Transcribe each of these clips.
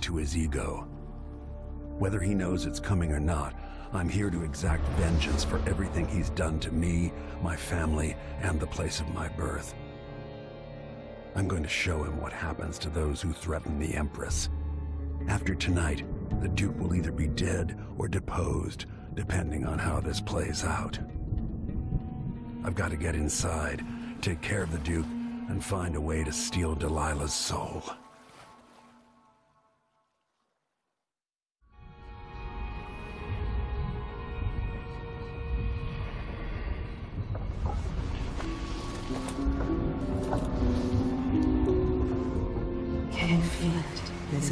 to his ego. Whether he knows it's coming or not, I'm here to exact vengeance for everything he's done to me, my family, and the place of my birth. I'm going to show him what happens to those who threaten the Empress. After tonight, the Duke will either be dead or deposed, depending on how this plays out. I've got to get inside, take care of the Duke, and find a way to steal Delilah's soul.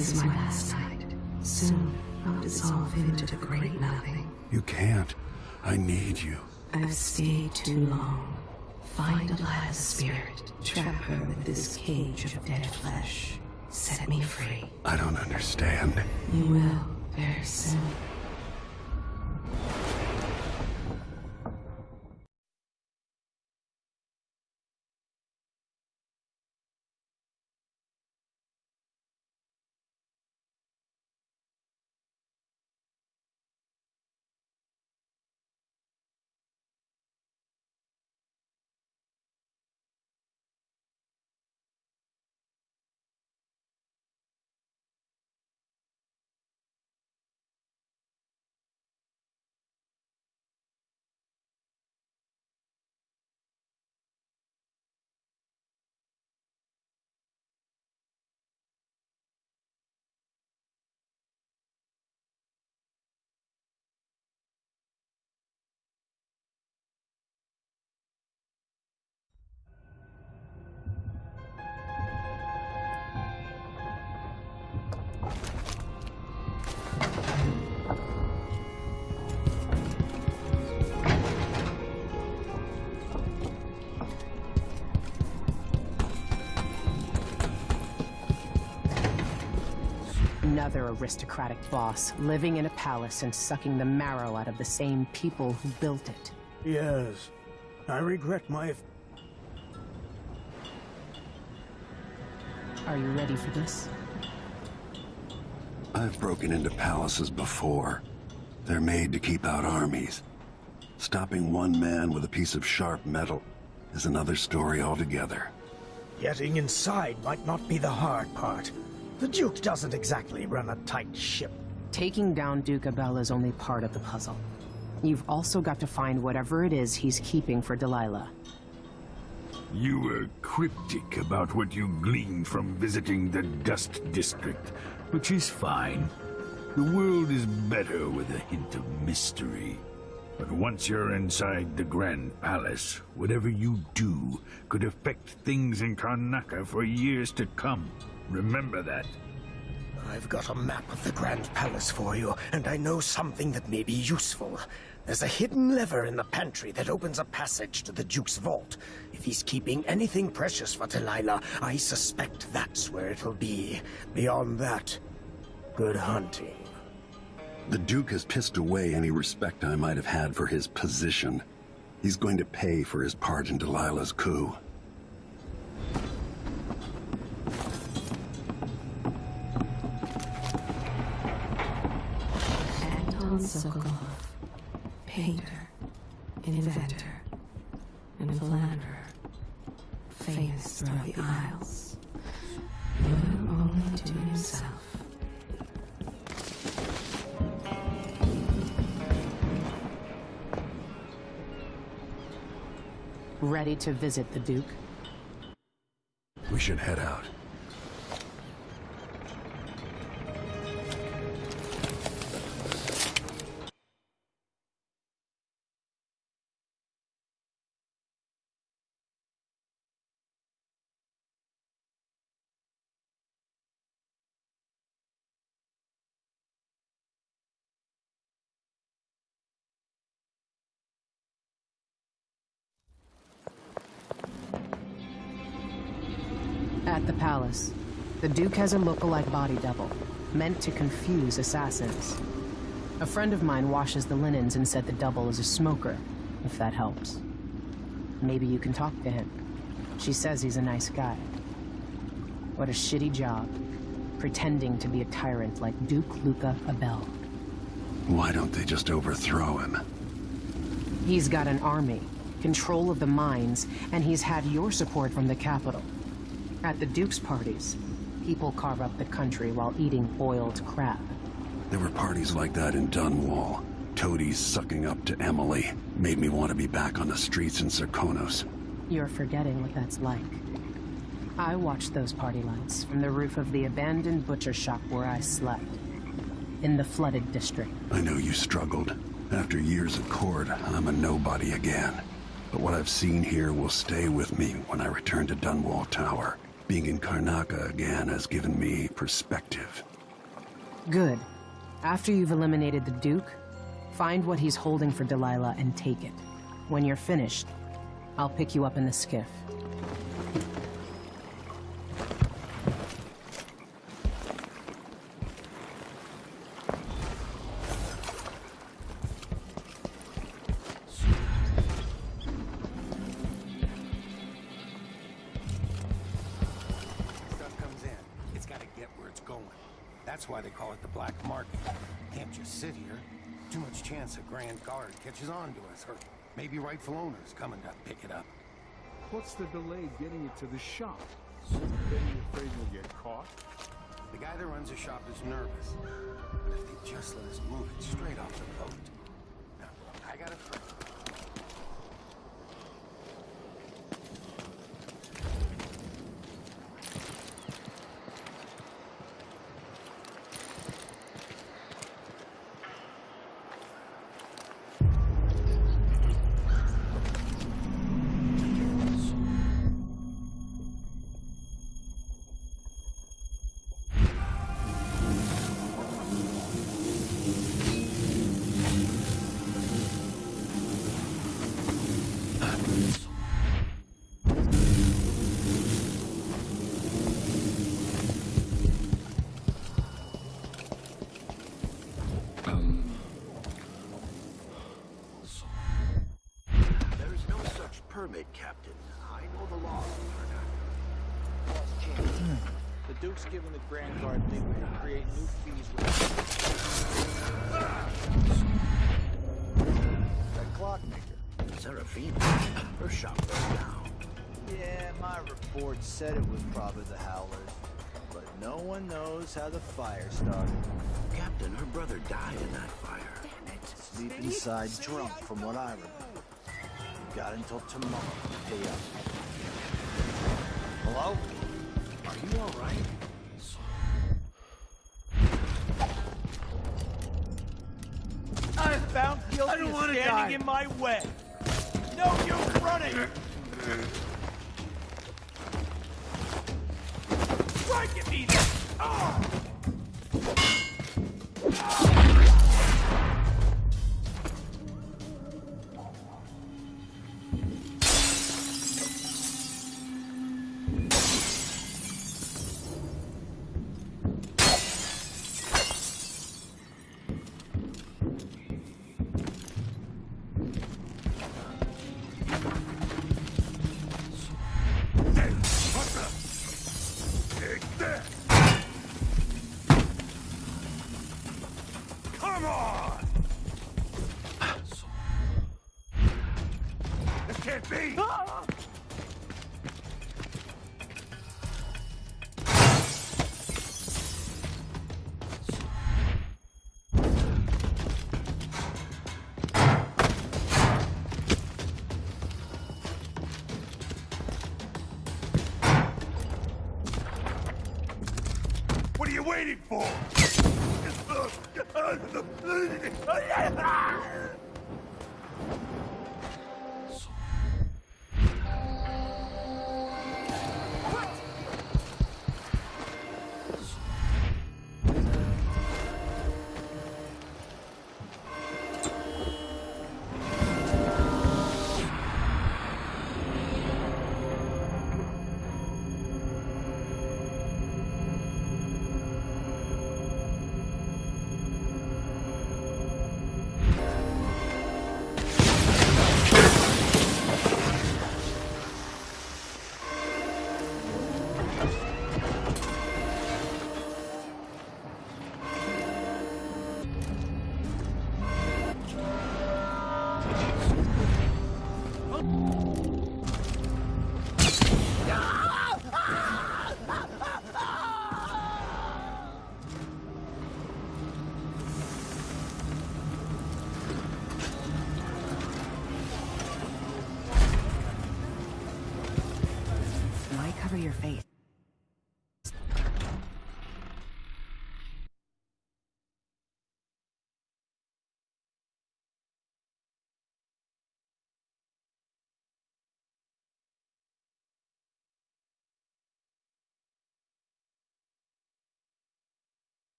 Is my last night. Soon, I'll dissolve into the great nothing. You can't. I need you. I've stayed too long. Find Delilah's spirit. Trap her with this cage of dead flesh. Set me free. I don't understand. You will, very soon. Another aristocratic boss, living in a palace and sucking the marrow out of the same people who built it. Yes. I regret my... Are you ready for this? I've broken into palaces before. They're made to keep out armies. Stopping one man with a piece of sharp metal is another story altogether. Getting inside might not be the hard part. The Duke doesn't exactly run a tight ship. Taking down Duke Abele is only part of the puzzle. You've also got to find whatever it is he's keeping for Delilah. You were cryptic about what you gleaned from visiting the Dust District, which is fine. The world is better with a hint of mystery. But once you're inside the Grand Palace, whatever you do could affect things in Karnaca for years to come. Remember that. I've got a map of the Grand Palace for you, and I know something that may be useful. There's a hidden lever in the pantry that opens a passage to the Duke's vault. If he's keeping anything precious for Delilah, I suspect that's where it'll be. Beyond that, good hunting. The Duke has pissed away any respect I might have had for his position. He's going to pay for his part in Delilah's coup. To visit the Duke? We should head out. At the palace, the Duke has a look-alike body double, meant to confuse assassins. A friend of mine washes the linens and said the double is a smoker, if that helps. Maybe you can talk to him. She says he's a nice guy. What a shitty job. pretending to be a tyrant like Duke Luca Abele. Why don't they just overthrow him? He's got an army, control of the mines, and he's had your support from the capital. At the Duke's parties, people carve up the country while eating boiled crab. There were parties like that in Dunwall. Toadies sucking up to Emily made me want to be back on the streets in Serkonos. You're forgetting what that's like. I watched those party lights from the roof of the abandoned butcher shop where I slept. In the flooded district. I know you struggled. After years of court, I'm a nobody again. But what I've seen here will stay with me when I return to Dunwall Tower. Being in Karnaca again has given me perspective. Good. After you've eliminated the Duke, find what he's holding for Delilah and take it. When you're finished, I'll pick you up in the skiff. Catches on to us, or maybe rightful owners coming to pick it up. What's the delay getting it to the shop? Are you afraid we'll get caught? The guy that runs the shop is nervous. But if they just let us move it straight off the boat. Now, I got a friend. Grand Guard leeway to create new fees with... That clockmaker. Seraphina, her shop burned down. Yeah, my report said it was probably the Howlers. But no one knows how the fire started. Captain, her brother died in that fire. Sleep inside drunk, from what I remember. You got until tomorrow to pay up. Hello? Are you all right? I found guilty I don't of standing die. in my way. No use running. Strike at me! then.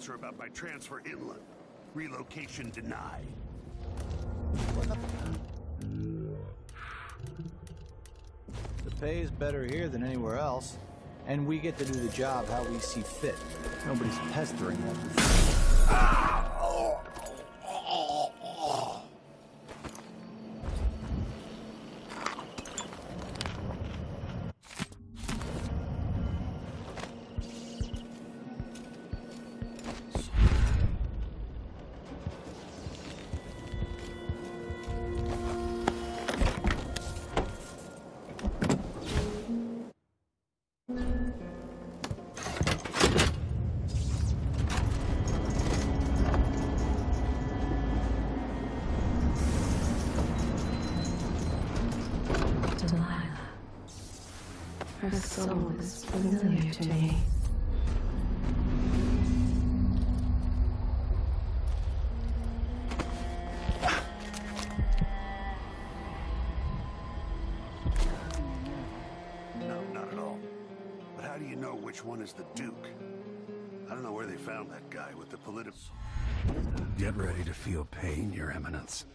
Answer about my transfer inland. Relocation denied. The pay is better here than anywhere else, and we get to do the job how we see fit. Nobody's pestering us. Ah! Soul is familiar to me. No, not at all. But how do you know which one is the Duke? I don't know where they found that guy with the political... Get ready to feel pain, Your Eminence.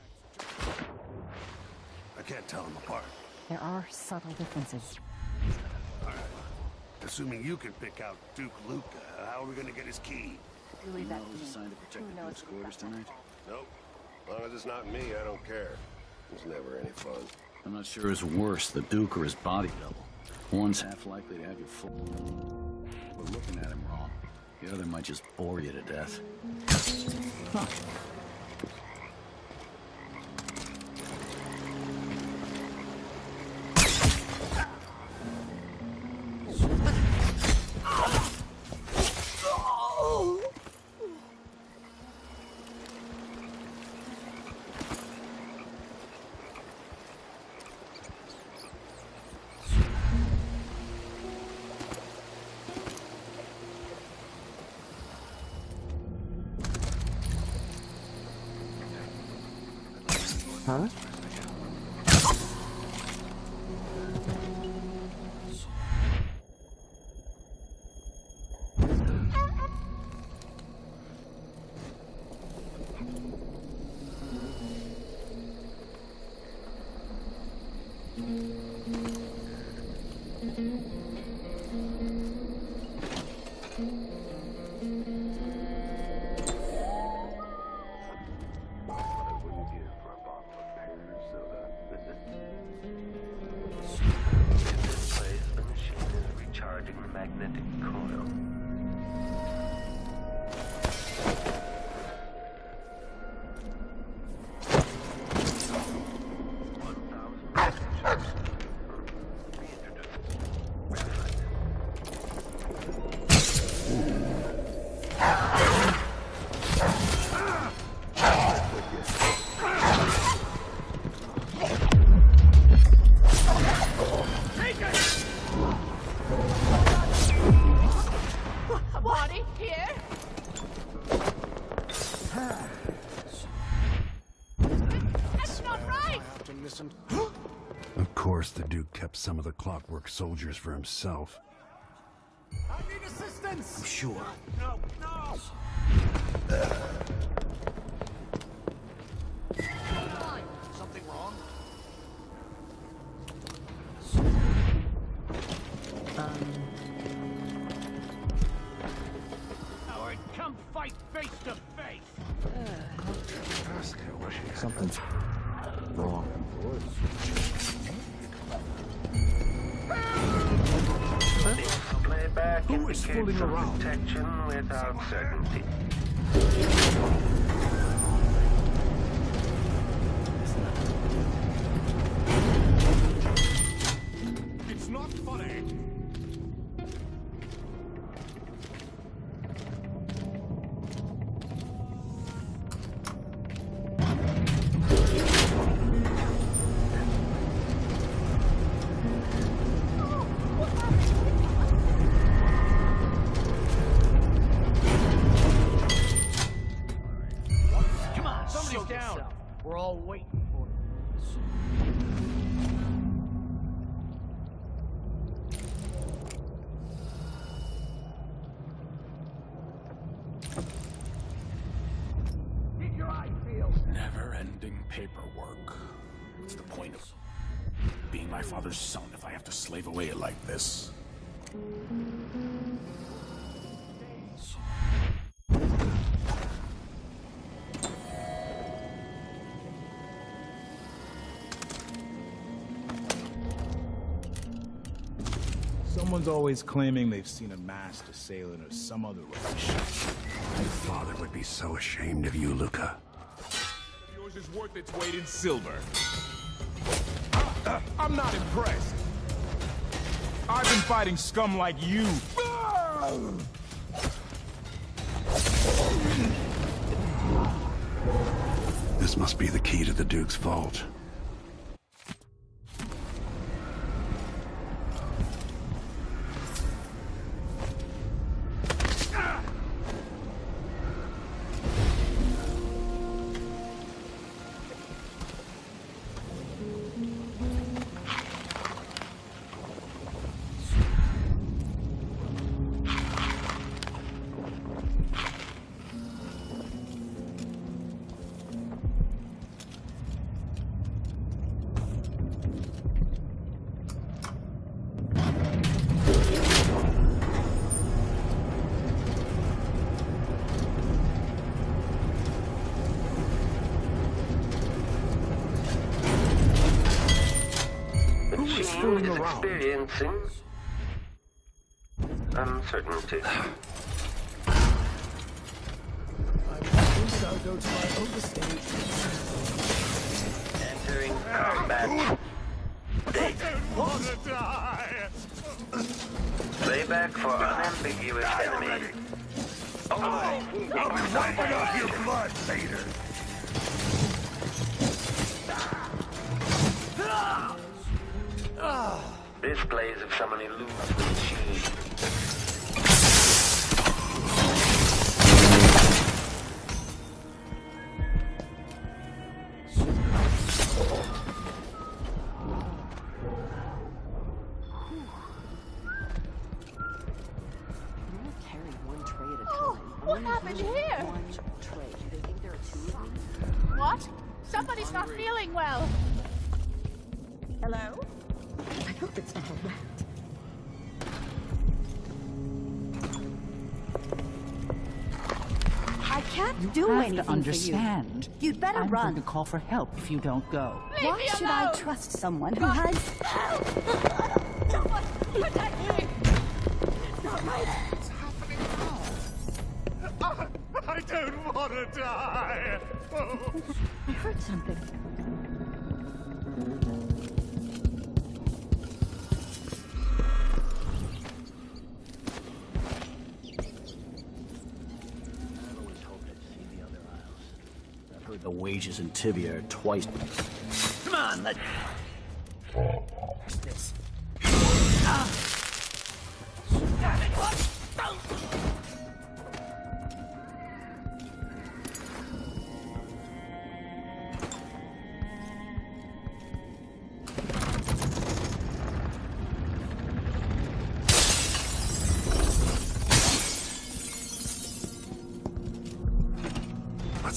I can't tell them apart. There are subtle differences. Assuming you can pick out Duke Luca, how are we gonna get his key? You leave that to. Assigned to protect Who the Duke's quarters tonight? Nope. As long as it's not me, I don't care. It's never any fun. I'm not sure who's worse, the Duke or his body double. One's half likely to have you full. We're looking at him wrong. The other might just bore you to death. Huh. Some of the clockwork soldiers for himself. I need assistance! I'm sure. No, no! Something wrong? Howard, come fight face to face! Something's wrong. Who is fooling around? detection without certainty. Point of being my father's son if I have to slave away like this? Someone's always claiming they've seen a masked assailant or some other rubbish. My father would be so ashamed of you, Luca. Yours is worth its weight in silver. I'm not impressed. I've been fighting scum like you. This must be the key to the Duke's vault. Is experiencing uncertainty. What happened here? One tray. Do they think there are two of me? What? Somebody's not feeling well. Hello? I hope it's not a rat. I can't You do have anything to understand. for you. You'd better I'm run. going to call for help if you don't go. Why should I trust someone who has... Protect me! I don't want to die. Oh. I heard something. I've heard the wages in Tyvia are twice. Come on, let.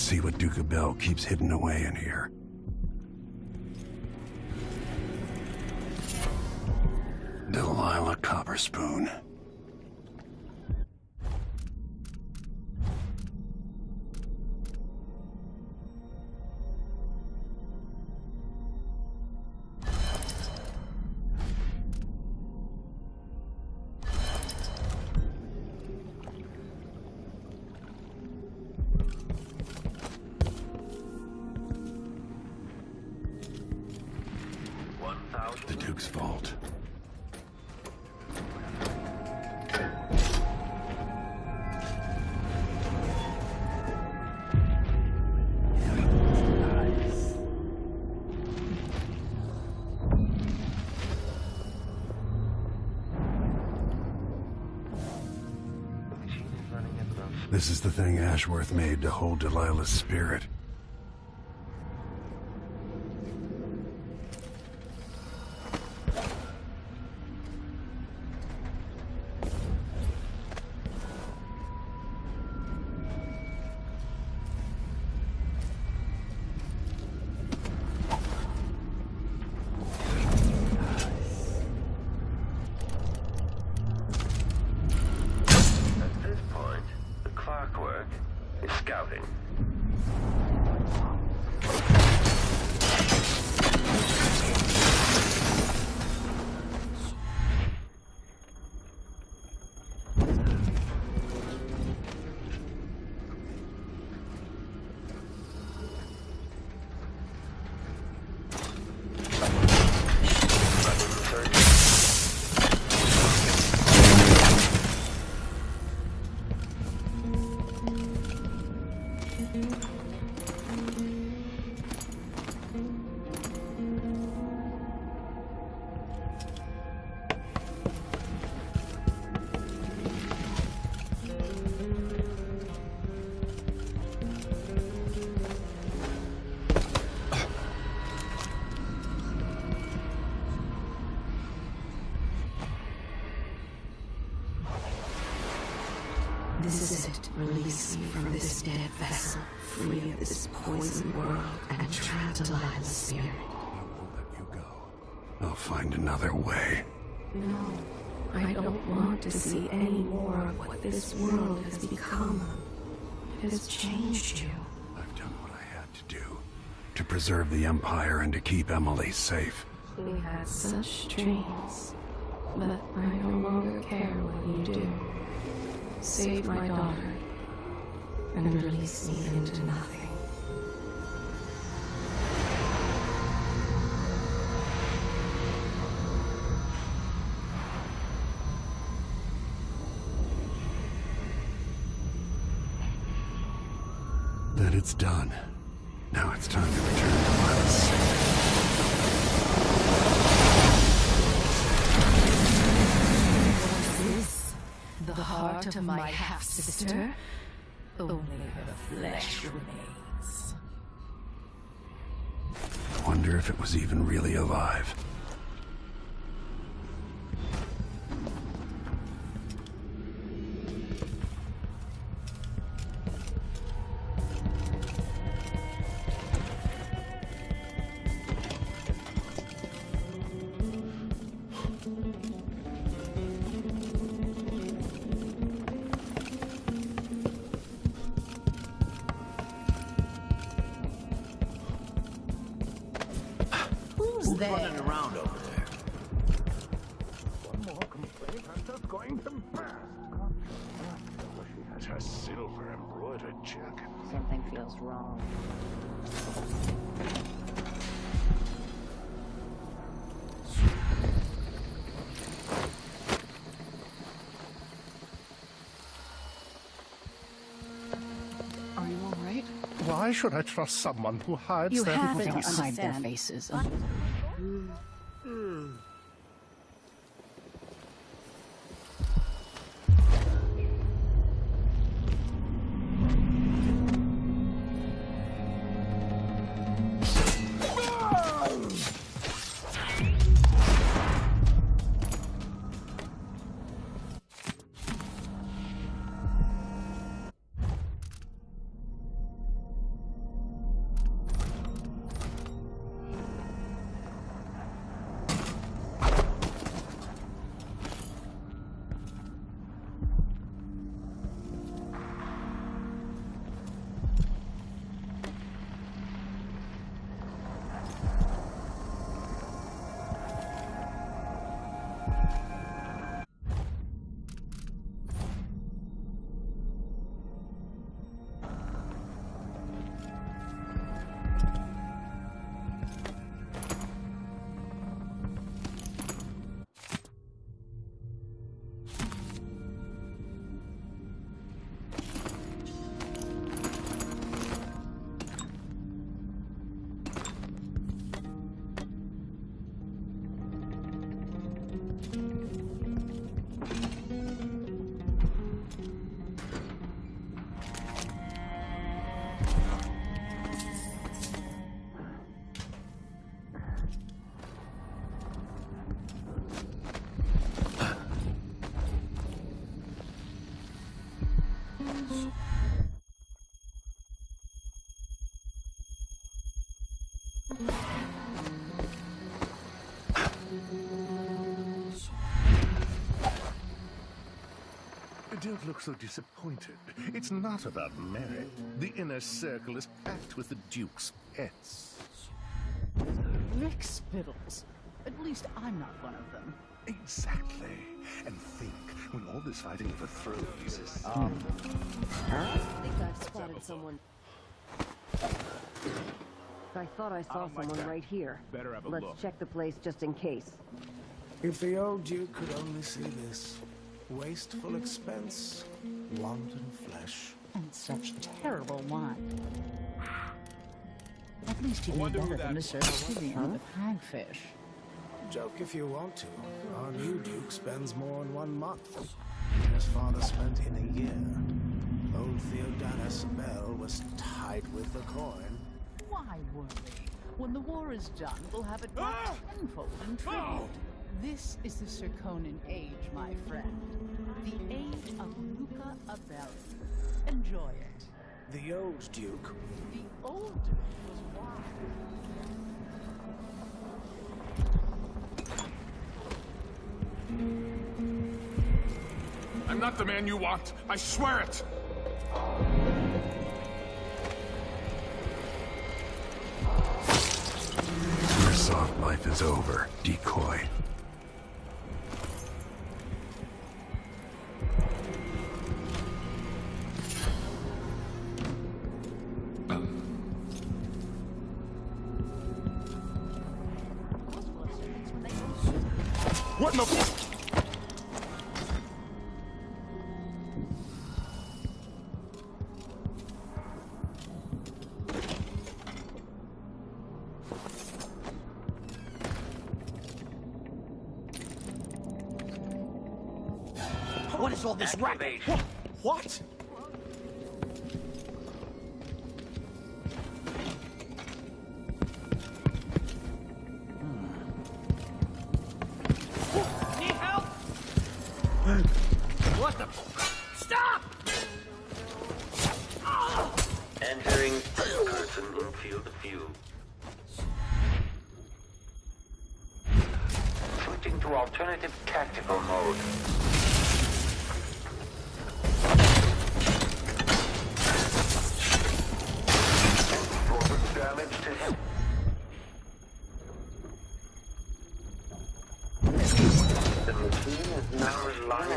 See what Duke Abele keeps hidden away in here. Delilah Copperspoon. Ashworth made to hold Delilah's spirit. And trapped alive in the spirit. I'll find another way. No, I don't want to see any more of what this world has become. It has changed you. I've done what I had to do. To preserve the Empire and to keep Emily safe. We had such dreams, but I no longer care what you do. Save my daughter and release me into nothing. It's done. Now it's time to return to Miles. Was this the heart of my half-sister? Only the flesh remains. I Wonder if it was even really alive. You all right? Why should I trust someone who hides You their have to hide their faces. Don't look so disappointed. It's not about merit. The inner circle is packed with the Duke's pets. Rick Spittles. At least I'm not one of them. Exactly. And think, when all this fighting overthrows... Um. I think I've spotted someone. I thought I saw don't like someone that. right here. Better have a Let's look. check the place just in case. If the old Duke could only see this. Wasteful expense, wanton flesh. And such terrible wine. At least he knew better than to serve Tyvian with hagfish. Joke if you want to. Our new Duke spends more in one month than his father spent in a year. Old Theodanis Abele was tight with the coin. Why worry? When the war is done, we'll have it back tenfold in tribute. This is the Serkonan age, my friend. The age of Luca Abele. Enjoy it. The old Duke. The old Duke was wild. I'm not the man you want. I swear it. Your soft life is over, decoy. What in the...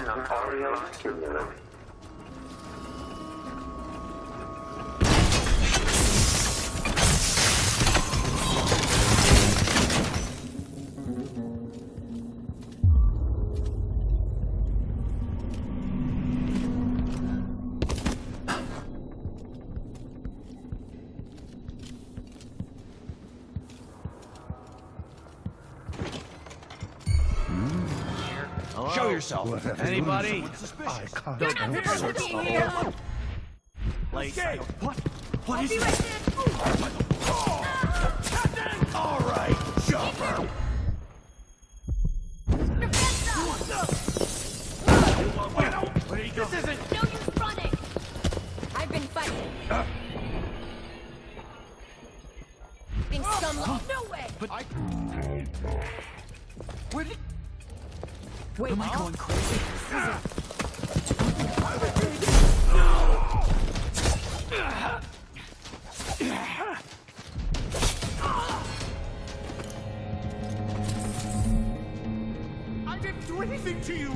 relying on yourself. Anybody? I can't Don't answer. be here. Like, what? What is it? I didn't do anything to you.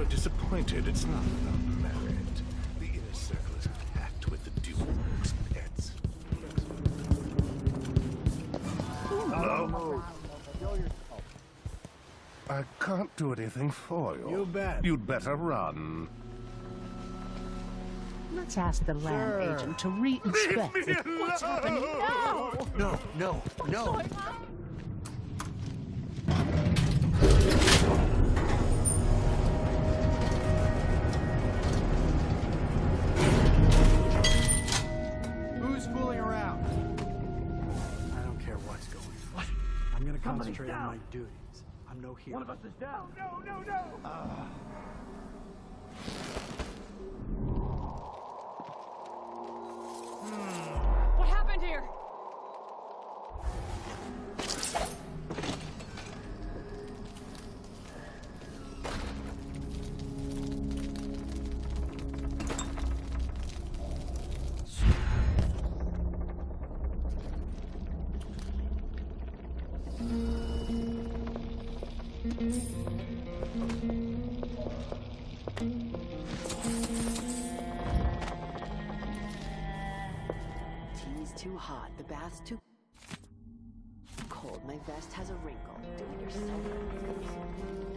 So disappointed. It's not about merit. The inner circle is packed with the Duke's pets. Hello? I can't do anything for you. You bet. You'd better run. Let's ask the land agent to re-inspect me. What's happening now? No, no, no. I'm no hero. One of us is down. No, no, no! Uh, too cold. My vest has a wrinkle. Do it yourself.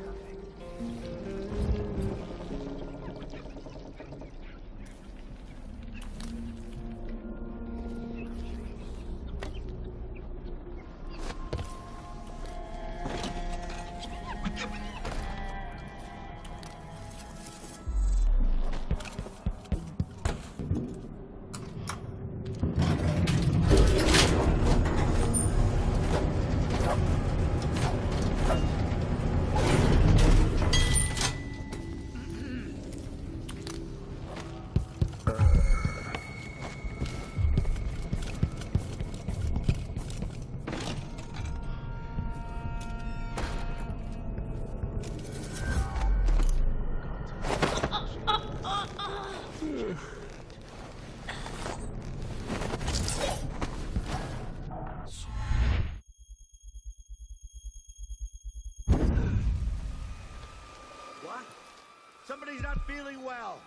Feeling well.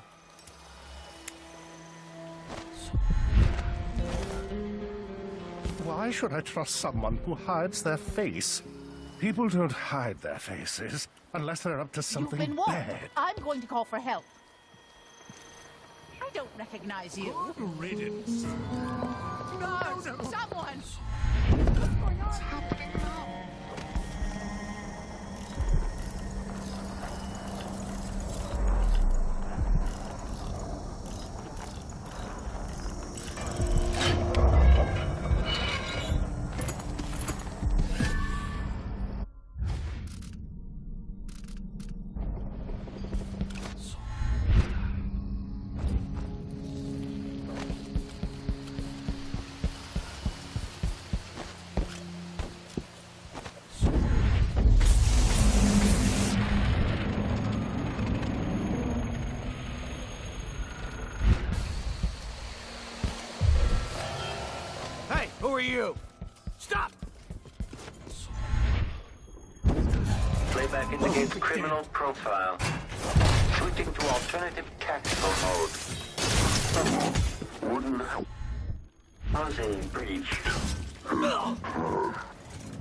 Why should I trust someone who hides their face? People don't hide their faces unless they're up to something You've been warned. bad. I'm going to call for help. I don't recognize you. Riddance. Guards! Someone! What's happening now? You? Stop! Playback indicates criminal profile. Switching to alternative tactical mode. Wooden housing breach.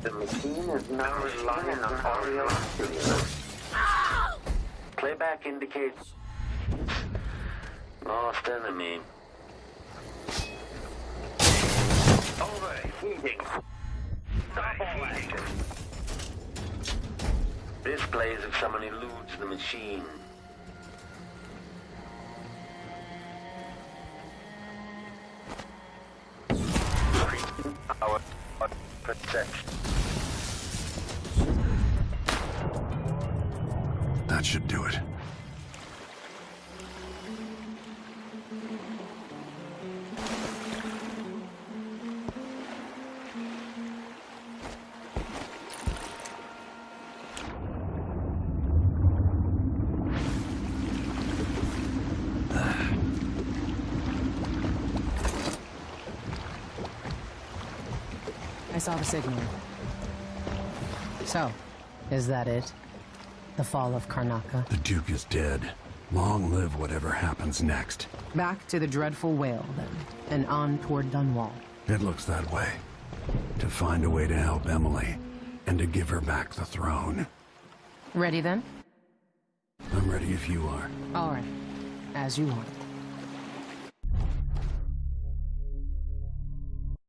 The machine is now relying on audio. Playback indicates lost enemy. Overheating. Stop all action. Displays if someone eludes the machine. Our protection. The signal. So, is that it? The fall of Karnaka? The Duke is dead. Long live whatever happens next. Back to the Dreadful Wale, then, and on toward Dunwall. It looks that way. To find a way to help Emily, and to give her back the throne. Ready then? I'm ready if you are. All right. As you want.